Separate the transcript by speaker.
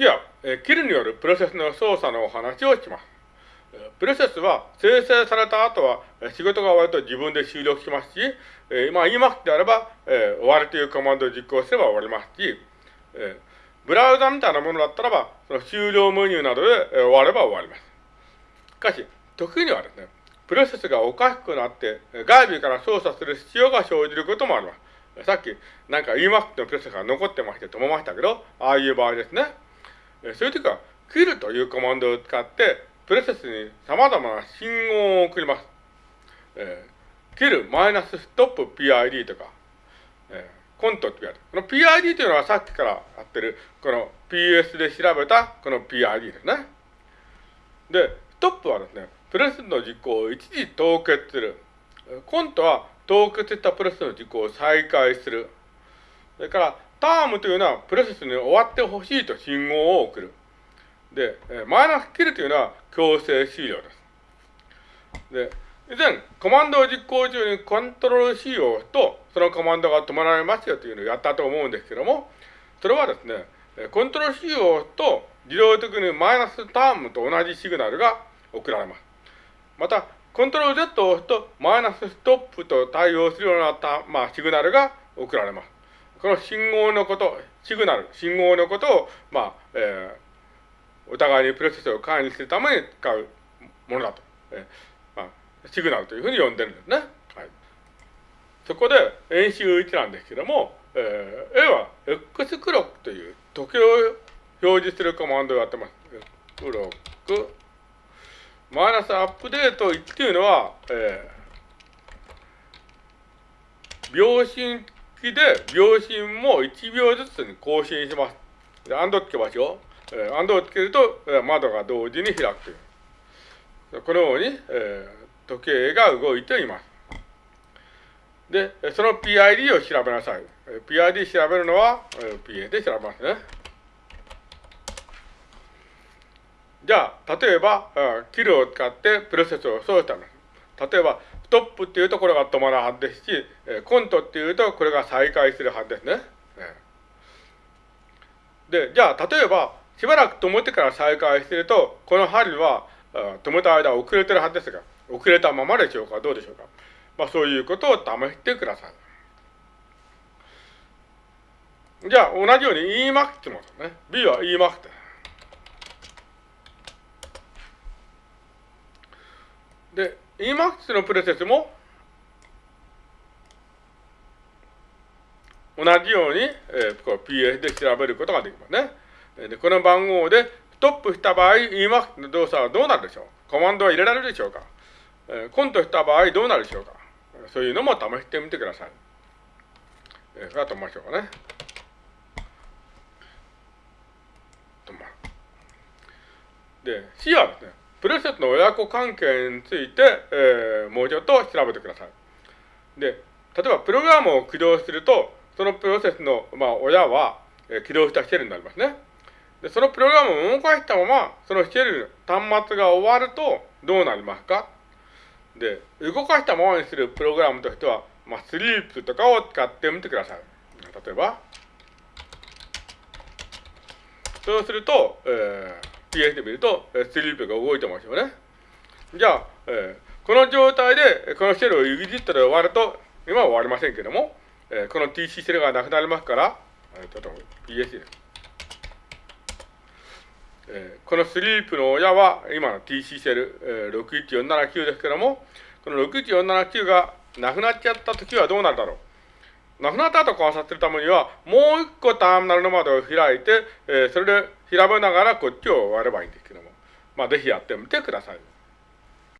Speaker 1: 次は、えー、キルによるプロセスの操作のお話をします。プロセスは生成された後は仕事が終わると自分で終了しますし、えー、まあ言いますであれば、えー、終わるというコマンドを実行すれば終わりますし、えー、ブラウザみたいなものだったらば、その終了メニューなどで、え、終われば終わります。しかし、時にはですね、プロセスがおかしくなって、外部から操作する必要が生じることもあります。さっき、なんか Emac のプロセスが残ってまして止めましたけど、ああいう場合ですね。そういう時は、kill というコマンドを使って、プロセスに様々な信号を送ります。えー、kill マイナスストップ PID とか、えー、コントってやる。この PID というのはさっきからやってる、この PS で調べたこの PID ですね。で、ストップはですね、プロセスの実行を一時凍結する。コントは凍結したプロセスの実行を再開する。それから、タームというのはプロセスに終わってほしいと信号を送る。で、マイナスキルというのは強制終了です。で、以前、コマンドを実行中にコントロール C を押すと、そのコマンドが止まられますよというのをやったと思うんですけども、それはですね、コントロール C を押すと、自動的にマイナスタームと同じシグナルが送られます。また、コントロール Z を押すと、マイナスストップと対応するようなた、まあ、シグナルが送られます。この信号のこと、シグナル、信号のことを、まあ、えーお互いにプロセスを管理するために使うものだと。えまあ、シグナルというふうに呼んでるんですね。はい、そこで演習1なんですけども、えー、A は X クロックという時計を表示するコマンドをやってます。クロック、マイナスアップデート1っていうのは、えー、秒針機で秒針も1秒ずつに更新します。で、アンドつけましょう。えー、アンドをつけると、えー、窓が同時に開くという。このように、えー、時計が動いています。で、その PID を調べなさい。PID 調べるのは、えー、PA で調べますね。じゃあ、例えば、キルを使ってプロセスを操作した例えば、トップっていうとこれが止まるはずですし、コントっていうとこれが再開するはずですね。で、じゃあ、例えば、しばらく止めてから再開してると、この針は止めた間遅れてるはずですが、遅れたままでしょうか、どうでしょうか。まあそういうことを試してください。じゃあ同じように Emax もね。B は Emax です。で、Emax のプロセスも同じように、えー、こう PS で調べることができますね。で、この番号でストップした場合、EMAX の動作はどうなるでしょう？コマンドは入れられるでしょうか？えコントした場合どうなるでしょうか？そういうのも試してみてください。えー、それは止めましょうかね。止まる。で、C はですね、プロセスの親子関係について、えー、もうちょっと調べてください。で、例えばプログラムを起動すると、そのプロセスの、まあ、親は、えー、起動したシェルになりますね。で、そのプログラムを動かしたまま、そのシェル、端末が終わるとどうなりますか？で、動かしたままにするプログラムとしては、まあ、スリープとかを使ってみてください。例えば、そうすると、えー、PS で見ると、スリープが動いてますよね。じゃあ、えー、この状態で、このシェルをいじったら終わると、今は終わりませんけども、えー、この TC シェルがなくなりますから、ちょっと PS です。えー、このスリープの親は今の TC セル、えー、61479ですけども、この61479がなくなっちゃったときはどうなるだろう。なくなった後観察するためには、もう一個ターミナルの窓を開いて、えー、それで調べながらこっちを割ればいいんですけども、まあぜひやってみてください。